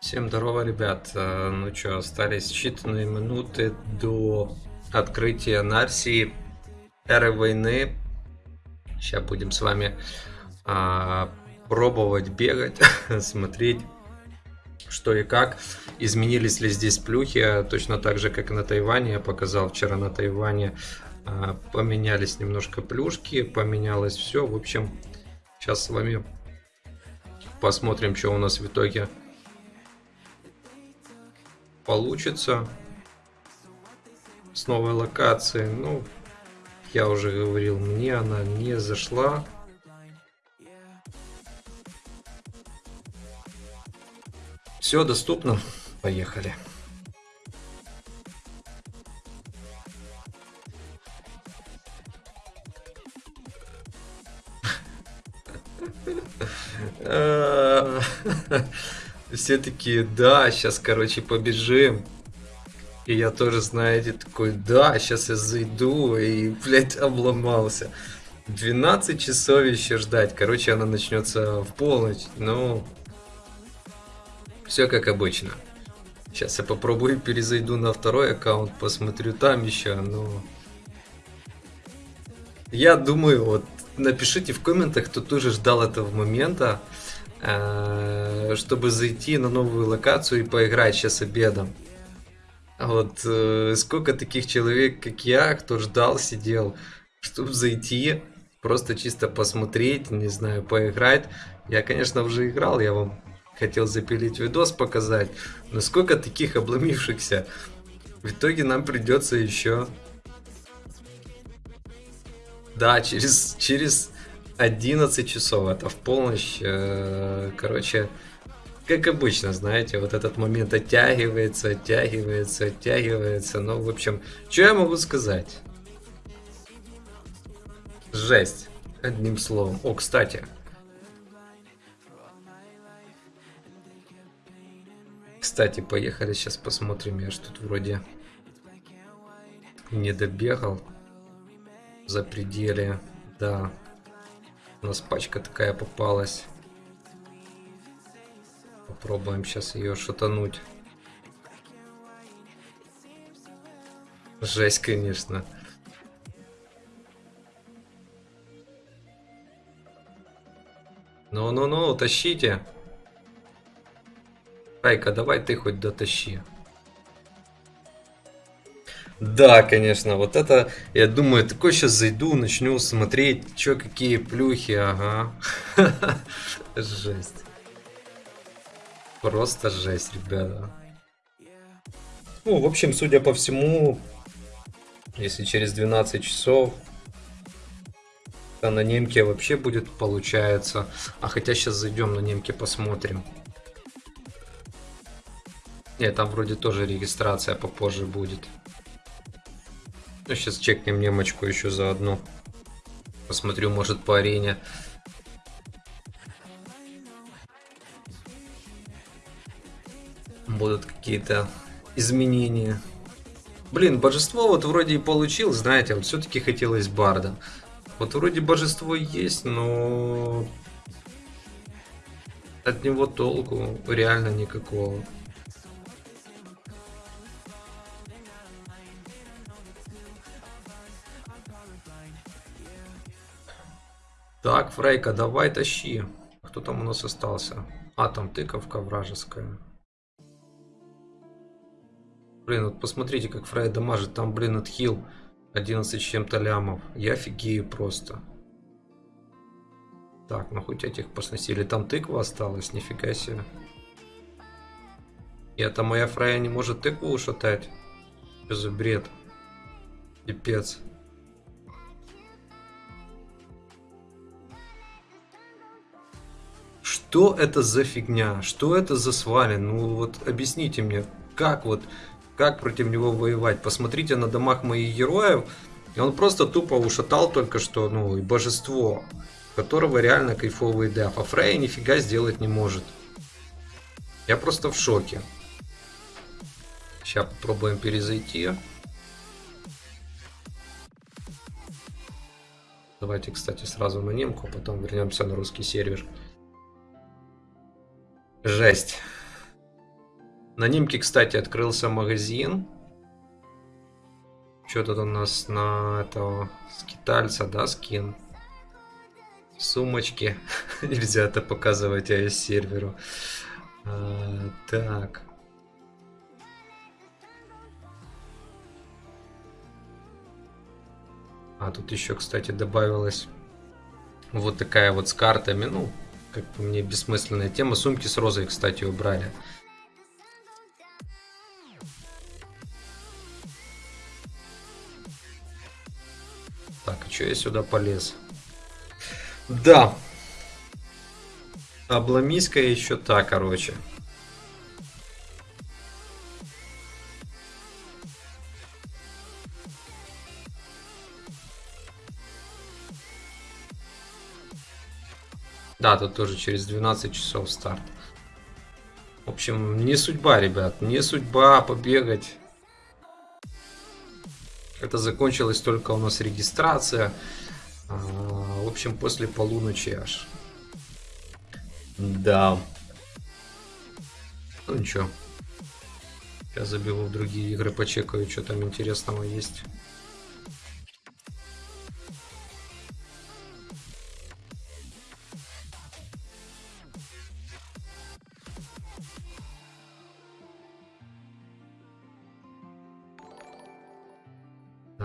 Всем здорово, ребят. Э, Ну что, остались считанные минуты до открытия Нарсии Эры войны. Сейчас будем с вами а, пробовать бегать, смотреть, что и как. Изменились ли здесь плюхи, точно так же, как и на Тайване. Я показал вчера на Тайване. а, Поменялись немножко плюшки, поменялось все. В общем, сейчас с вами посмотрим, что у нас в итоге получится с новой локацией. Ну, я уже говорил, мне она не зашла. Все доступно. Поехали. Все такие, да, сейчас, короче, побежим. И я тоже, знаете, такой, да, сейчас я зайду и, блядь, обломался. 12 часов еще ждать. Короче, она начнется в полночь. Ну, все как обычно. Сейчас я попробую перезайду на второй аккаунт, посмотрю там еще, но... Я думаю, вот напишите в комментах, кто тоже ждал этого момента, э, чтобы зайти на новую локацию и поиграть сейчас обедом. Вот э, сколько таких человек, как я, кто ждал, сидел, чтобы зайти, просто чисто посмотреть, не знаю, поиграть. Я, конечно, уже играл, я вам хотел запилить видос показать, но сколько таких обломившихся. В итоге нам придется еще... Да, через, через 11 часов, это в полночь, э, короче, как обычно, знаете, вот этот момент оттягивается, оттягивается, оттягивается. Ну, в общем, что я могу сказать? Жесть. Одним словом. О, кстати. Кстати, поехали сейчас посмотрим. Я ж тут вроде не добегал за пределе. Да. У нас пачка такая попалась. Попробуем сейчас ее шатануть. Жесть, конечно. Ну-ну-ну, тащите. Райка, давай ты хоть дотащи. Да, конечно, вот это, я думаю, такой сейчас зайду, начну смотреть, что какие плюхи, ага. Жесть. Просто жесть, ребята. Ну, в общем, судя по всему, если через 12 часов, то на немке вообще будет получается. А хотя сейчас зайдем на немке посмотрим. Нет, там вроде тоже регистрация попозже будет. Ну, сейчас чекнем немочку еще заодно. Посмотрю, может по арене. Будут какие-то изменения. Блин, божество вот вроде и получил, знаете, вот все-таки хотелось барда. Вот вроде божество есть, но от него толку реально никакого. Так, Фрейка, давай тащи. Кто там у нас остался? А, там тыковка вражеская. Блин, вот посмотрите, как Фрей дамажит. Там, блин, отхил 11 с чем-то лямов. Я офигею просто. Так, ну хоть этих посносили. Там тыква осталась, нифига себе. И это моя Фрея не может тыкву ушатать. Что за бред? Пипец. Что это за фигня? Что это за свален? Ну вот объясните мне, как вот, как против него воевать? Посмотрите на домах моих героев, и он просто тупо ушатал только что, ну, и божество, которого реально кайфовый деф, а Фрей нифига сделать не может. Я просто в шоке. Сейчас попробуем перезайти. Давайте, кстати, сразу на немку, а потом вернемся на русский сервер. Жесть. На немке, кстати, открылся магазин. Что тут у нас на этого скитальца, да, скин? Сумочки. Нельзя это показывать AS серверу. А, так. А тут еще, кстати, добавилась вот такая вот с картами. Ну, как по мне, бессмысленная тема. Сумки с розой, кстати, убрали. Так, а что я сюда полез? Да. Обломиска еще та, короче. Да, тут тоже через 12 часов старт. В общем, не судьба, ребят, не судьба побегать. Это закончилась только у нас регистрация. А, в общем, после полуночи аж. Да. Ну ничего. Сейчас забегу в другие игры, почекаю, что там интересного есть.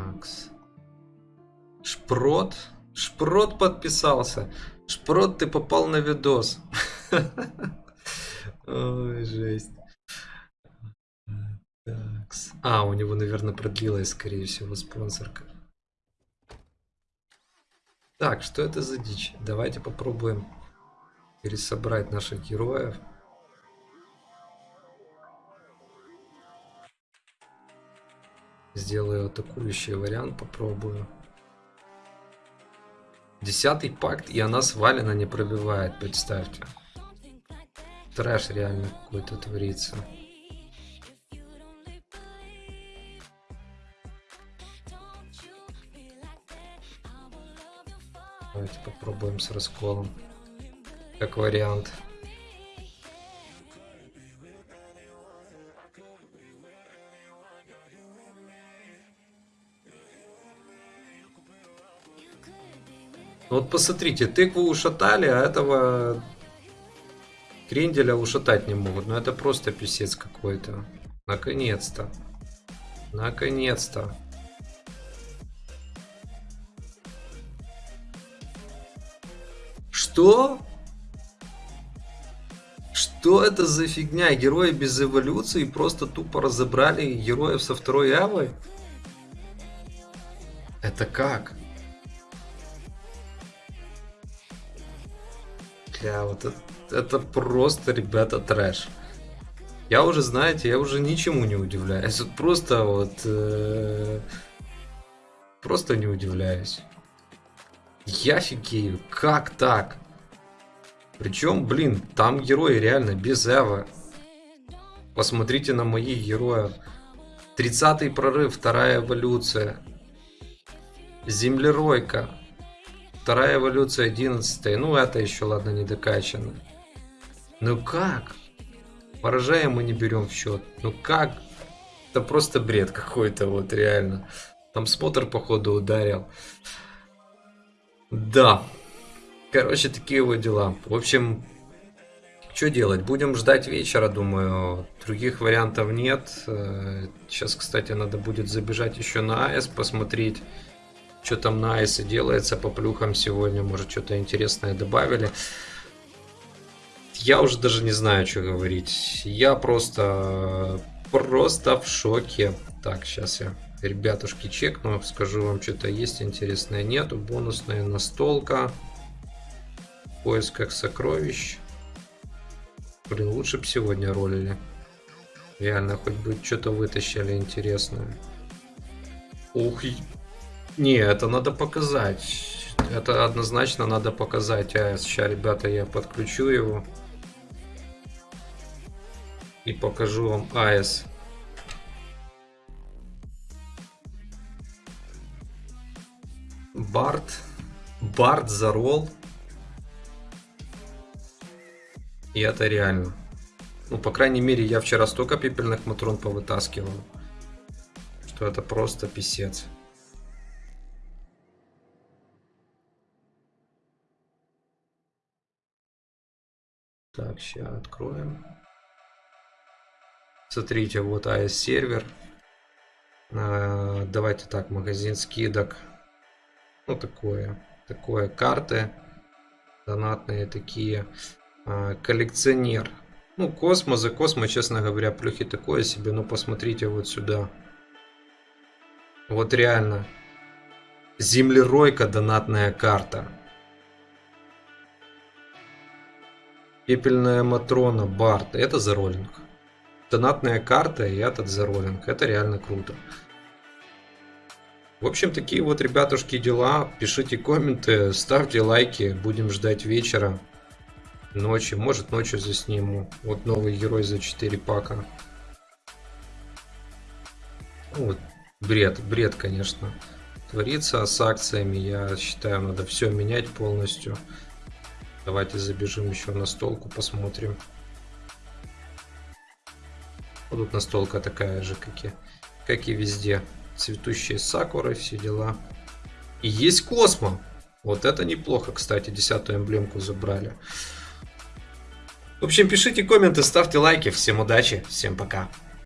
Такс. Шпрот. Шпрот подписался. Шпрот, ты попал на видос. Ой, жесть. Такс. А, у него, наверное, продлилась, скорее всего, спонсорка. Так, что это за дичь? Давайте попробуем пересобрать наших героев. Сделаю атакующий вариант, попробую. Десятый пакт, и она свалена не пробивает, представьте. Трэш реально какой-то творится. Давайте попробуем с расколом. Как вариант. Вот посмотрите, тыкву ушатали, а этого кренделя ушатать не могут. Ну это просто писец какой-то. Наконец-то. Наконец-то. Что? Что это за фигня? Герои без эволюции просто тупо разобрали героев со второй авой? Это как? Бля, вот это, это просто, ребята, трэш. Я уже, знаете, я уже ничему не удивляюсь. Вот просто вот... Э, просто не удивляюсь. Я офигею. Как так? Причем, блин, там герои реально без эва. Посмотрите на моих героев. 30-й прорыв, вторая эволюция. Землеройка. Вторая эволюция 11 Ну, это еще, ладно, не докачано. Ну как? Поражая мы не берем в счет. Ну как? Это просто бред какой-то, вот реально. Там смотр, походу, ударил. Да. Короче, такие вот дела. В общем, что делать? Будем ждать вечера, думаю. Других вариантов нет. Сейчас, кстати, надо будет забежать еще на АЭС, посмотреть что там на айсе делается по плюхам сегодня. Может, что-то интересное добавили. Я уже даже не знаю, что говорить. Я просто... Просто в шоке. Так, сейчас я ребятушки чекну. Скажу вам, что-то есть интересное. Нету. Бонусная настолка. В поисках сокровищ. Блин, лучше бы сегодня ролили. Реально, хоть бы что-то вытащили интересное. Ух, не, это надо показать. Это однозначно надо показать АЭС. Сейчас, ребята, я подключу его. И покажу вам АЭС. Барт. Барт за ролл. И это реально. Ну, по крайней мере, я вчера столько пепельных матрон повытаскивал, что это просто писец. Так, сейчас откроем. Смотрите, вот AS сервер. А, давайте так, магазин скидок. Ну, такое. Такое, карты. Донатные такие. А, коллекционер. Ну, Космо за Космо, честно говоря, плюхи такое себе. Но посмотрите вот сюда. Вот реально. Землеройка донатная карта. Пепельная Матрона, Барт. Это за роллинг. Донатная карта и этот за роллинг. Это реально круто. В общем, такие вот, ребятушки, дела. Пишите комменты, ставьте лайки. Будем ждать вечера, ночи. Может, ночью засниму. Вот новый герой за 4 пака. Ну, вот, бред, бред, конечно. Творится с акциями. Я считаю, надо все менять полностью. Давайте забежим еще на столку, посмотрим. Вот тут настолка такая же, как и, как и везде. Цветущие сакуры, все дела. И есть космо. Вот это неплохо, кстати, десятую эмблемку забрали. В общем, пишите комменты, ставьте лайки. Всем удачи, всем пока.